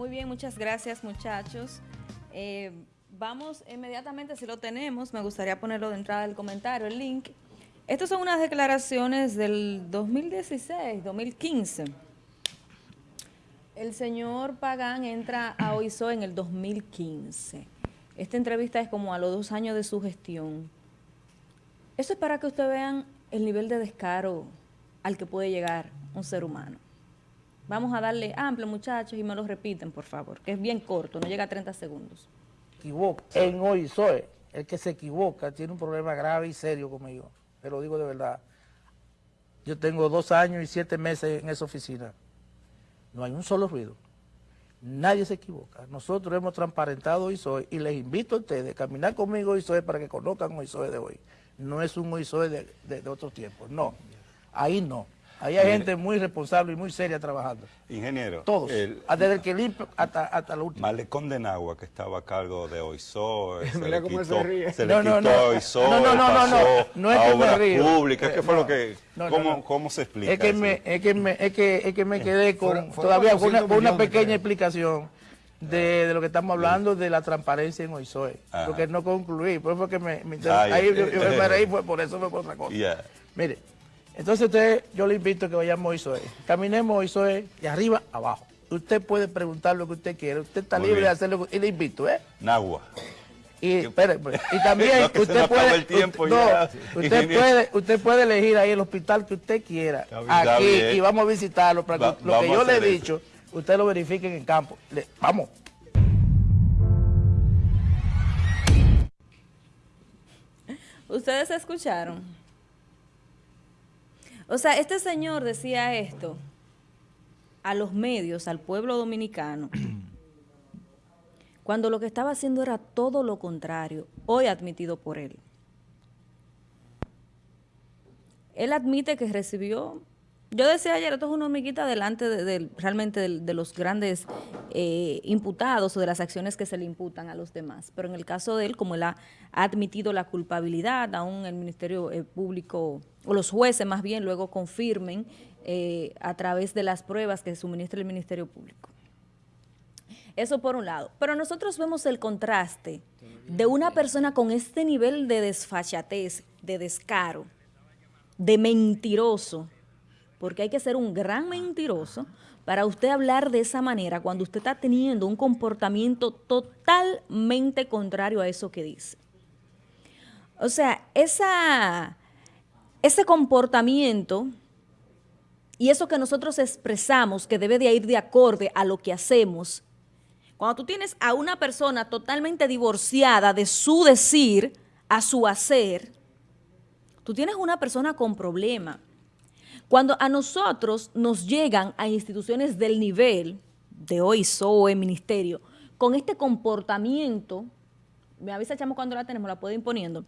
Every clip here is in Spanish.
Muy bien, muchas gracias muchachos. Eh, vamos inmediatamente, si lo tenemos, me gustaría ponerlo de entrada del comentario, el link. Estas son unas declaraciones del 2016, 2015. El señor Pagán entra a OISO en el 2015. Esta entrevista es como a los dos años de su gestión. Eso es para que ustedes vean el nivel de descaro al que puede llegar un ser humano. Vamos a darle amplio, muchachos, y me lo repiten, por favor, que es bien corto, no llega a 30 segundos. Equivoca. En hoy soy el que se equivoca tiene un problema grave y serio conmigo. Te lo digo de verdad. Yo tengo dos años y siete meses en esa oficina. No hay un solo ruido. Nadie se equivoca. Nosotros hemos transparentado hoy soy y les invito a ustedes a caminar conmigo hoy soy para que conozcan hoy soy de hoy. No es un hoy soy de, de, de otros tiempos. No. Ahí no. Ahí hay gente muy responsable y muy seria trabajando. Ingeniero. Todos. desde el que limpia hasta, hasta la última. Malecón de Nagua, que estaba a cargo de OISO, se le quitó, se ríe. Se no, le no, quitó no, OISO, no, no, no, no, no, no es a que me río. públicas. ¿Qué fue Eh, lo que, cómo, no. cómo se explica Es que, eso? me, es, que me, es, que, es que me quedé con Fueron- fueron todavía con una, 400 con una pequeña explicación de, de lo que estamos hablando de la transparencia en OISOE. Ajá. Porque no concluí, por eso fue que me, me Ay, ahí yo, eh, yo me reí, fue por eso fue por otra cosa. Yeah. Mire, entonces usted, yo le invito a que vayamos a OISOE. Caminemos a OISOE de arriba a abajo. Usted puede preguntar lo que usted quiera, usted está Muy libre de hacerlo, y le invito, ¿eh? Nagua. Y, espere, espere. y también No, usted puede, el tiempo usted, ya, no, usted puede, usted puede elegir ahí el hospital que usted quiera, Está bien. Está aquí, y vamos a visitarlo para que Va- lo que yo le he hacer eso. dicho, usted lo verifique en el campo. Le- vamos. ¿Ustedes escucharon? O sea, este señor decía esto a los medios, al pueblo dominicano, cuando lo que estaba haciendo era todo lo contrario, hoy admitido por él. Él admite que recibió, yo decía ayer, esto es una hormiguita delante de, realmente de, de los grandes eh, imputados o de las acciones que se le imputan a los demás. Pero en el caso de él, como él ha, ha admitido la culpabilidad, aún el Ministerio eh, Público, o los jueces más bien, luego confirmen eh, a través de las pruebas que suministra el Ministerio Público. Eso por un lado. Pero nosotros vemos el contraste de una persona con este nivel de desfachatez, de descaro, de mentiroso, porque hay que ser un gran mentiroso para usted hablar de esa manera cuando usted está teniendo un comportamiento totalmente contrario a eso que dice. O sea, esa, ese comportamiento y eso que nosotros expresamos que debe de ir de acorde a lo que hacemos, cuando tú tienes a una persona totalmente divorciada de su decir a su hacer, tú tienes una persona con problema. Cuando a nosotros nos llegan a instituciones del nivel de OISOE, ministerio, con este comportamiento, me avisa chamo cuando la tenemos, la puedo ir poniendo,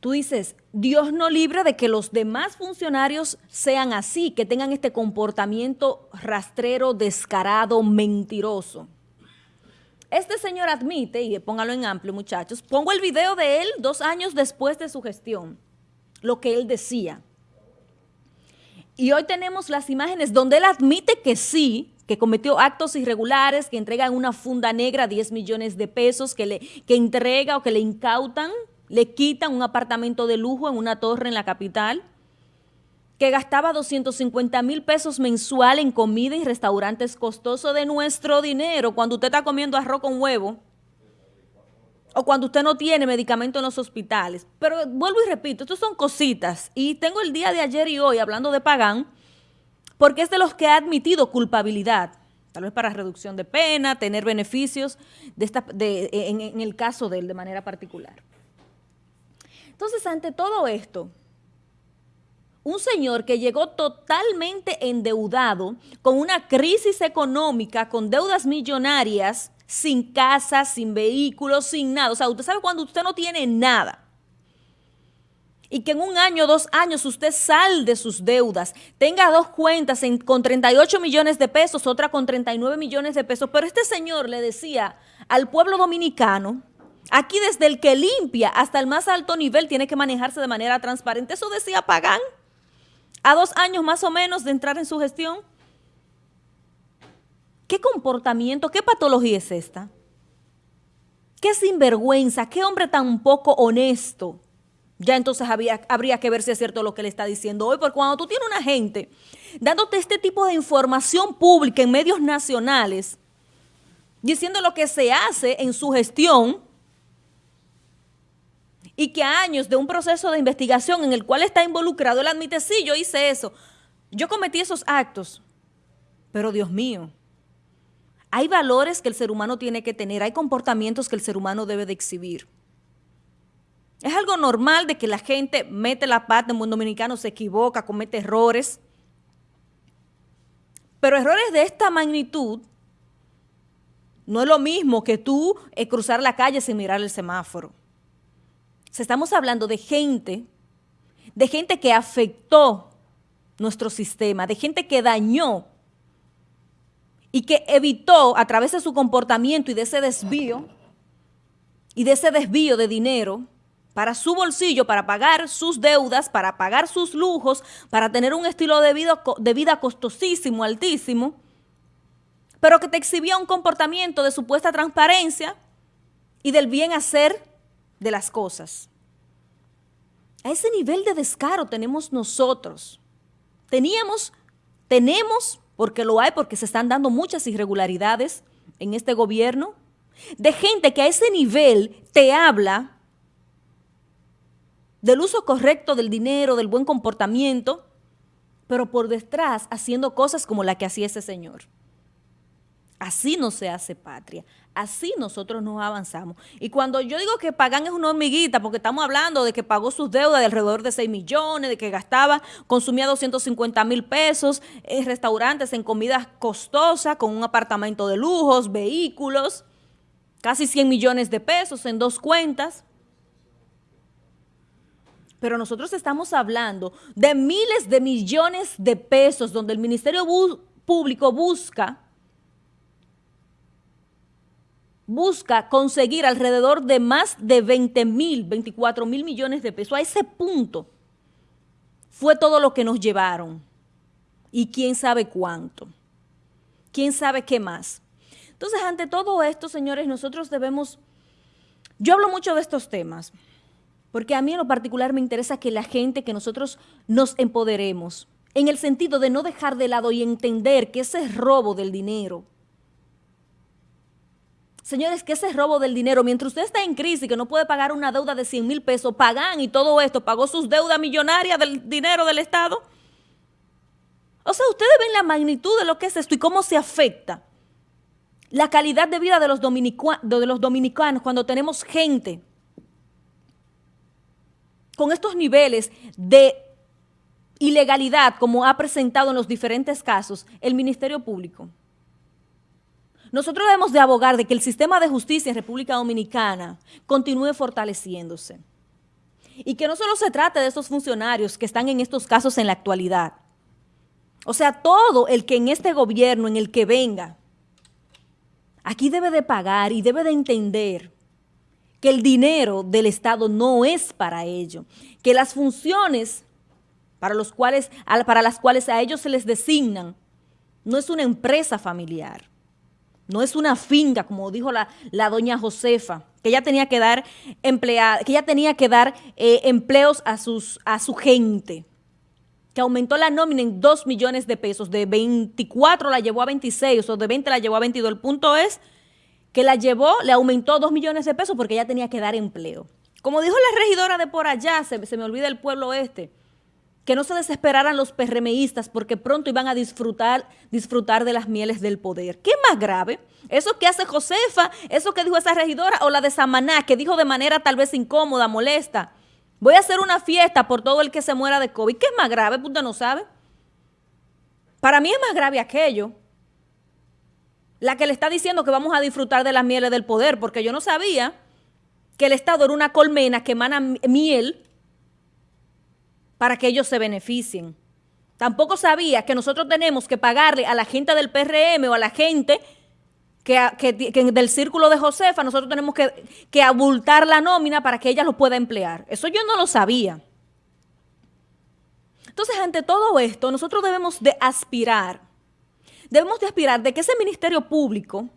tú dices, Dios no libre de que los demás funcionarios sean así, que tengan este comportamiento rastrero, descarado, mentiroso. Este señor admite, y póngalo en amplio muchachos, pongo el video de él dos años después de su gestión, lo que él decía. Y hoy tenemos las imágenes donde él admite que sí, que cometió actos irregulares, que entrega en una funda negra 10 millones de pesos, que, le, que entrega o que le incautan, le quitan un apartamento de lujo en una torre en la capital, que gastaba 250 mil pesos mensual en comida y restaurantes costosos de nuestro dinero cuando usted está comiendo arroz con huevo o cuando usted no tiene medicamento en los hospitales. Pero vuelvo y repito, estas son cositas. Y tengo el día de ayer y hoy hablando de Pagán, porque es de los que ha admitido culpabilidad, tal vez para reducción de pena, tener beneficios de esta, de, en, en el caso de él de manera particular. Entonces, ante todo esto, un señor que llegó totalmente endeudado, con una crisis económica, con deudas millonarias, sin casa, sin vehículos, sin nada. O sea, usted sabe cuando usted no tiene nada. Y que en un año, dos años, usted salde sus deudas, tenga dos cuentas en- con 38 millones de pesos, otra con 39 millones de pesos. Pero este señor le decía al pueblo dominicano, aquí desde el que limpia hasta el más alto nivel tiene que manejarse de manera transparente. Eso decía Pagán a dos años más o menos de entrar en su gestión. ¿Qué comportamiento, qué patología es esta? ¿Qué sinvergüenza? ¿Qué hombre tan poco honesto? Ya entonces habría que ver si es cierto lo que le está diciendo hoy, porque cuando tú tienes una gente dándote este tipo de información pública en medios nacionales, diciendo lo que se hace en su gestión, y que a años de un proceso de investigación en el cual está involucrado, él admite, sí, yo hice eso, yo cometí esos actos, pero Dios mío, hay valores que el ser humano tiene que tener, hay comportamientos que el ser humano debe de exhibir. Es algo normal de que la gente mete la pata en buen dominicano, se equivoca, comete errores. Pero errores de esta magnitud no es lo mismo que tú eh, cruzar la calle sin mirar el semáforo. Si estamos hablando de gente, de gente que afectó nuestro sistema, de gente que dañó y que evitó a través de su comportamiento y de ese desvío, y de ese desvío de dinero para su bolsillo, para pagar sus deudas, para pagar sus lujos, para tener un estilo de vida, de vida costosísimo, altísimo, pero que te exhibía un comportamiento de supuesta transparencia y del bien hacer de las cosas. A ese nivel de descaro tenemos nosotros. Teníamos, tenemos porque lo hay, porque se están dando muchas irregularidades en este gobierno, de gente que a ese nivel te habla del uso correcto del dinero, del buen comportamiento, pero por detrás haciendo cosas como la que hacía ese señor. Así no se hace patria. Así nosotros nos avanzamos. Y cuando yo digo que Pagan es una hormiguita, porque estamos hablando de que pagó sus deudas de alrededor de 6 millones, de que gastaba, consumía 250 mil pesos en restaurantes, en comidas costosas, con un apartamento de lujos, vehículos, casi 100 millones de pesos en dos cuentas. Pero nosotros estamos hablando de miles de millones de pesos donde el Ministerio Público busca busca conseguir alrededor de más de 20 mil, 24 mil millones de pesos. A ese punto fue todo lo que nos llevaron. Y quién sabe cuánto. Quién sabe qué más. Entonces, ante todo esto, señores, nosotros debemos... Yo hablo mucho de estos temas, porque a mí en lo particular me interesa que la gente, que nosotros nos empoderemos, en el sentido de no dejar de lado y entender que ese robo del dinero, Señores, que ese robo del dinero, mientras usted está en crisis, que no puede pagar una deuda de 100 mil pesos, pagan y todo esto, pagó sus deudas millonarias del dinero del Estado. O sea, ustedes ven la magnitud de lo que es esto y cómo se afecta la calidad de vida de los, de los dominicanos cuando tenemos gente con estos niveles de ilegalidad como ha presentado en los diferentes casos el Ministerio Público. Nosotros debemos de abogar de que el sistema de justicia en República Dominicana continúe fortaleciéndose. Y que no solo se trate de esos funcionarios que están en estos casos en la actualidad. O sea, todo el que en este gobierno, en el que venga, aquí debe de pagar y debe de entender que el dinero del Estado no es para ello, que las funciones para, los cuales, para las cuales a ellos se les designan no es una empresa familiar no es una finca, como dijo la, doña Josefa, que ella tenía que dar empleada, que ella tenía que dar eh, empleos a, sus, a su gente, que aumentó la nómina en 2 millones de pesos, de 24 la llevó a 26, o de 20 la llevó a 22. El punto es que la llevó, le aumentó 2 millones de pesos porque ella tenía que dar empleo. Como dijo la regidora de por allá, se, se me olvida el pueblo este, que no se desesperaran los PRMistas porque pronto iban a disfrutar, disfrutar de las mieles del poder. ¿Qué más grave? ¿Eso que hace Josefa? ¿Eso que dijo esa regidora? ¿O la de Samaná, que dijo de manera tal vez incómoda, molesta? Voy a hacer una fiesta por todo el que se muera de COVID. ¿Qué es más grave? Puta no sabe. Para mí es más grave aquello. La que le está diciendo que vamos a disfrutar de las mieles del poder, porque yo no sabía que el Estado era una colmena que emana miel para que ellos se beneficien. Tampoco sabía que nosotros tenemos que pagarle a la gente del PRM o a la gente que, del círculo de Josefa, nosotros tenemos que, que abultar la nómina para que ella lo pueda emplear. Eso yo no lo sabía. Entonces, ante todo esto, nosotros debemos de aspirar debemos de aspirar de que ese Ministerio Público,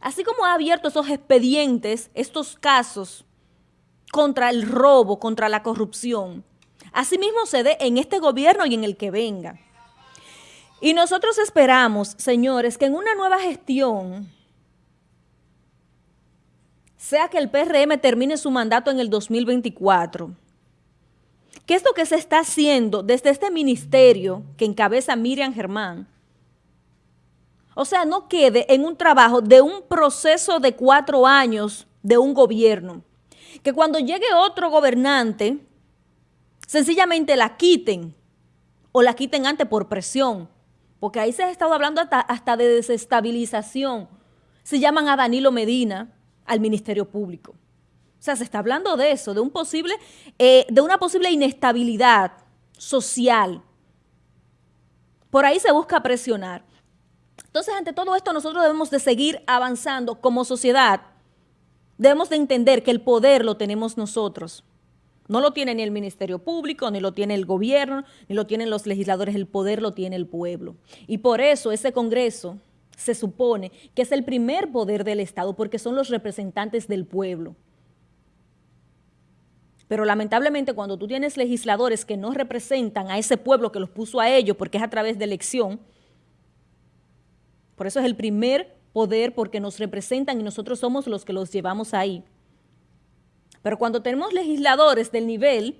así como ha abierto esos expedientes, estos casos contra el robo, contra la corrupción, asimismo se dé en este gobierno y en el que venga. Y nosotros esperamos, señores, que en una nueva gestión, sea que el PRM termine su mandato en el 2024, que esto que se está haciendo desde este ministerio que encabeza Miriam Germán, o sea, no quede en un trabajo de un proceso de cuatro años de un gobierno. Que cuando llegue otro gobernante, sencillamente la quiten o la quiten antes por presión. Porque ahí se ha estado hablando hasta, hasta de desestabilización. Se llaman a Danilo Medina al Ministerio Público. O sea, se está hablando de eso, de, un posible, eh, de una posible inestabilidad social. Por ahí se busca presionar. Entonces, ante todo esto, nosotros debemos de seguir avanzando como sociedad. Debemos de entender que el poder lo tenemos nosotros. No lo tiene ni el Ministerio Público, ni lo tiene el gobierno, ni lo tienen los legisladores. El poder lo tiene el pueblo. Y por eso ese Congreso se supone que es el primer poder del Estado, porque son los representantes del pueblo. Pero lamentablemente cuando tú tienes legisladores que no representan a ese pueblo que los puso a ellos, porque es a través de elección, por eso es el primer poder porque nos representan y nosotros somos los que los llevamos ahí. Pero cuando tenemos legisladores del nivel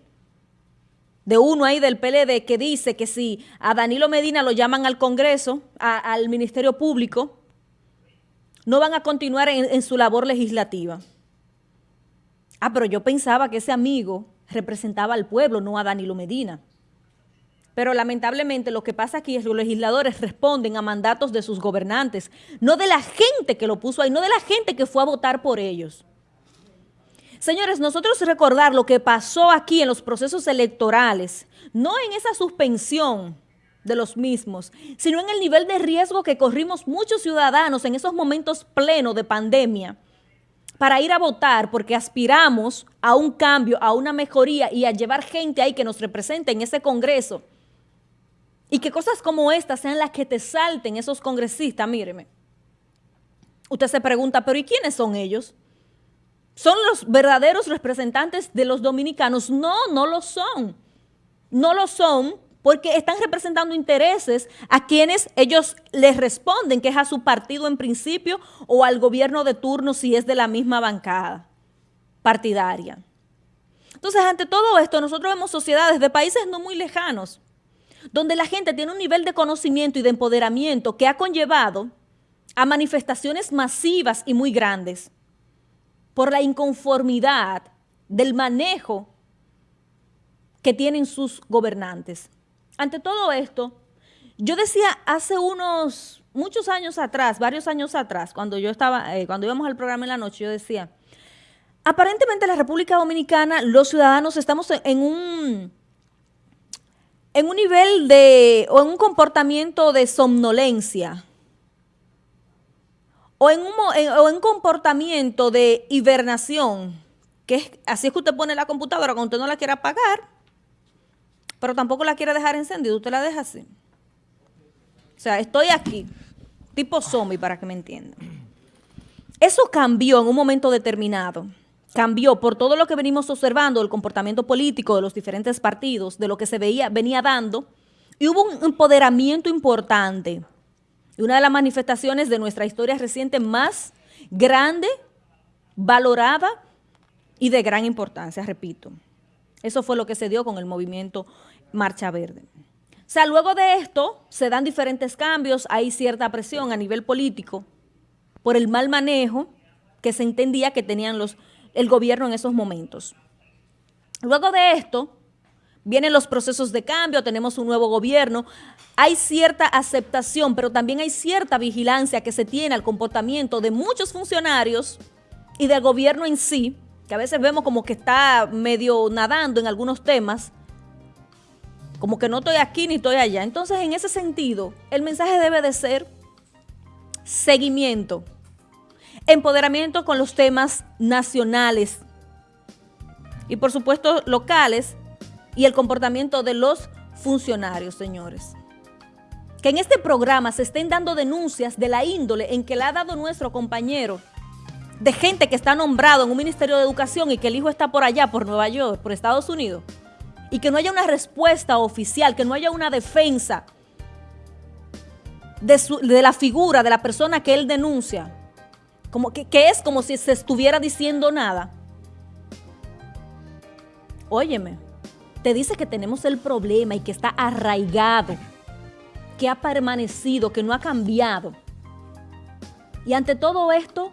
de uno ahí del PLD que dice que si a Danilo Medina lo llaman al Congreso, al Ministerio Público, no van a continuar en su labor legislativa. Ah, pero yo pensaba que ese amigo representaba al pueblo, no a Danilo Medina. Pero lamentablemente lo que pasa aquí es que los legisladores responden a mandatos de sus gobernantes, no de la gente que lo puso ahí, no de la gente que fue a votar por ellos. Señores, nosotros recordar lo que pasó aquí en los procesos electorales, no en esa suspensión de los mismos, sino en el nivel de riesgo que corrimos muchos ciudadanos en esos momentos plenos de pandemia para ir a votar porque aspiramos a un cambio, a una mejoría y a llevar gente ahí que nos represente en ese congreso y que cosas como estas sean las que te salten esos congresistas, míreme. Usted se pregunta, pero ¿y quiénes son ellos? ¿Son los verdaderos representantes de los dominicanos? No, no lo son. No lo son porque están representando intereses a quienes ellos les responden, que es a su partido en principio o al gobierno de turno si es de la misma bancada partidaria. Entonces, ante todo esto, nosotros vemos sociedades de países no muy lejanos, donde la gente tiene un nivel de conocimiento y de empoderamiento que ha conllevado a manifestaciones masivas y muy grandes por la inconformidad del manejo que tienen sus gobernantes. Ante todo esto, yo decía hace unos, muchos años atrás, varios años atrás, cuando yo estaba, eh, cuando íbamos al programa en la noche, yo decía, aparentemente en la República Dominicana los ciudadanos estamos en un en un nivel de, o en un comportamiento de somnolencia, o en un, o en comportamiento de hibernación, que es, así es que usted pone la computadora cuando usted no la quiere apagar, pero tampoco la quiere dejar encendida, usted la deja así. O sea, estoy aquí, tipo zombie para que me entiendan. Eso cambió en un momento determinado cambió por todo lo que venimos observando, el comportamiento político de los diferentes partidos, de lo que se veía, venía dando, y hubo un empoderamiento importante. Una de las manifestaciones de nuestra historia reciente más grande, valorada y de gran importancia, repito. Eso fue lo que se dio con el movimiento Marcha Verde. O sea, luego de esto se dan diferentes cambios, hay cierta presión a nivel político por el mal manejo que se entendía que tenían los el gobierno en esos momentos. Luego de esto, vienen los procesos de cambio, tenemos un nuevo gobierno, hay cierta aceptación, pero también hay cierta vigilancia que se tiene al comportamiento de muchos funcionarios y del gobierno en sí, que a veces vemos como que está medio nadando en algunos temas, como que no estoy aquí ni estoy allá. Entonces, en ese sentido, el mensaje debe de ser seguimiento, empoderamiento con los temas nacionales y por supuesto locales y el comportamiento de los funcionarios, señores. que en este programa se estén dando denuncias de la índole en que le ha dado nuestro compañero de gente que está nombrado en un Ministerio de Educación y que el hijo está por allá, por Nueva York, por Estados Unidos, y que no haya una respuesta oficial, que no haya una defensa de, de la figura de la persona que él denuncia, como que, que es como si se estuviera diciendo nada. Óyeme, te dice que tenemos el problema y que está arraigado, que ha permanecido, que no ha cambiado. Y ante todo esto,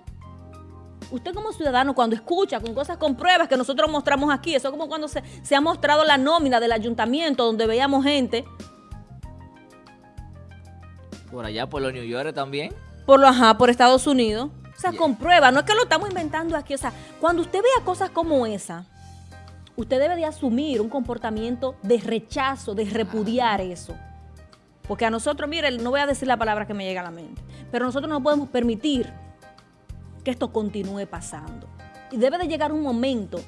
usted como ciudadano cuando escucha con cosas con pruebas que nosotros mostramos aquí, eso es como cuando se, se ha mostrado la nómina del ayuntamiento donde veíamos gente. Por allá, por los New York también. Por lo, ajá, por Estados Unidos. O sea, con pruebas, no es que lo estamos inventando aquí. O sea, cuando usted vea cosas como esa, usted debe de asumir un comportamiento de rechazo, de repudiar eso. Porque a nosotros, mire, no voy a decir la palabra que me llega a la mente, pero nosotros no podemos permitir que esto continúe pasando. Y debe de llegar un momento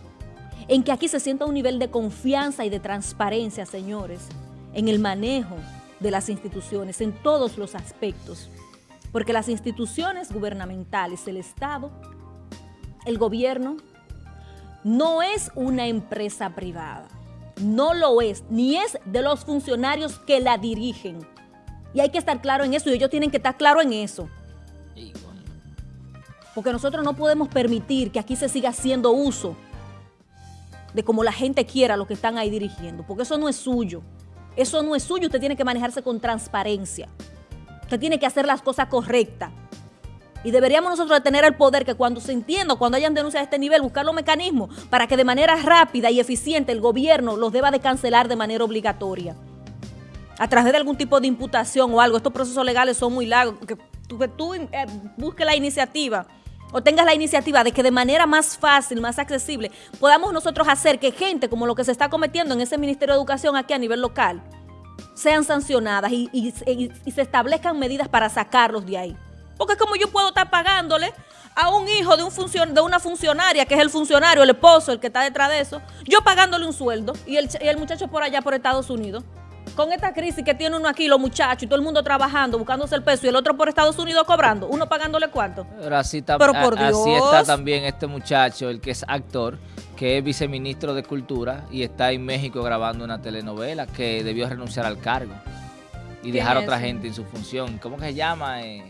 en que aquí se sienta un nivel de confianza y de transparencia, señores, en el manejo de las instituciones, en todos los aspectos. Porque las instituciones gubernamentales, el Estado, el gobierno, no es una empresa privada. No lo es, ni es de los funcionarios que la dirigen. Y hay que estar claro en eso y ellos tienen que estar claro en eso. Porque nosotros no podemos permitir que aquí se siga haciendo uso de como la gente quiera lo que están ahí dirigiendo, porque eso no es suyo. Eso no es suyo, usted tiene que manejarse con transparencia. Usted tiene que hacer las cosas correctas. Y deberíamos nosotros tener el poder que cuando se entienda, cuando hayan denuncias de este nivel, buscar los mecanismos para que de manera rápida y eficiente el gobierno los deba de cancelar de manera obligatoria. A través de algún tipo de imputación o algo. Estos procesos legales son muy largos. Que tú, eh, busques la iniciativa o tengas la iniciativa de que de manera más fácil, más accesible, podamos nosotros hacer que gente como lo que se está cometiendo en ese Ministerio de Educación aquí a nivel local, sean sancionadas y, se establezcan medidas para sacarlos de ahí. Porque es como yo puedo estar pagándole a un hijo de, un funcion, de una funcionaria, que es el funcionario, el esposo, el que está detrás de eso, yo pagándole un sueldo y el, y el muchacho por allá, por Estados Unidos con esta crisis que tiene uno aquí, los muchachos, y todo el mundo trabajando, buscándose el peso, y el otro por Estados Unidos cobrando, uno pagándole cuánto. Pero así está, Pero por Dios. así está también este muchacho, el que es actor, que es viceministro de Cultura y está en México grabando una telenovela que debió renunciar al cargo y dejar a otra gente en su función. ¿Cómo que se llama? Eh,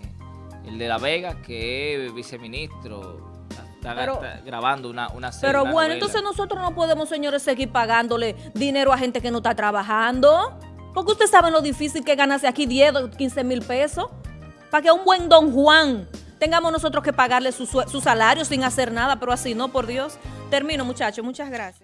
el de La Vega, que es viceministro. Está, pero, grabando una, una serie. Pero bueno, entonces nosotros no podemos, señores, seguir pagándole dinero a gente que no está trabajando. Porque usted sabe lo difícil que ganarse aquí 10 o 15 mil pesos. Para que un buen don Juan tengamos nosotros que pagarle su, su salario sin hacer nada, pero así no, por Dios. Termino, muchachos. Muchas gracias.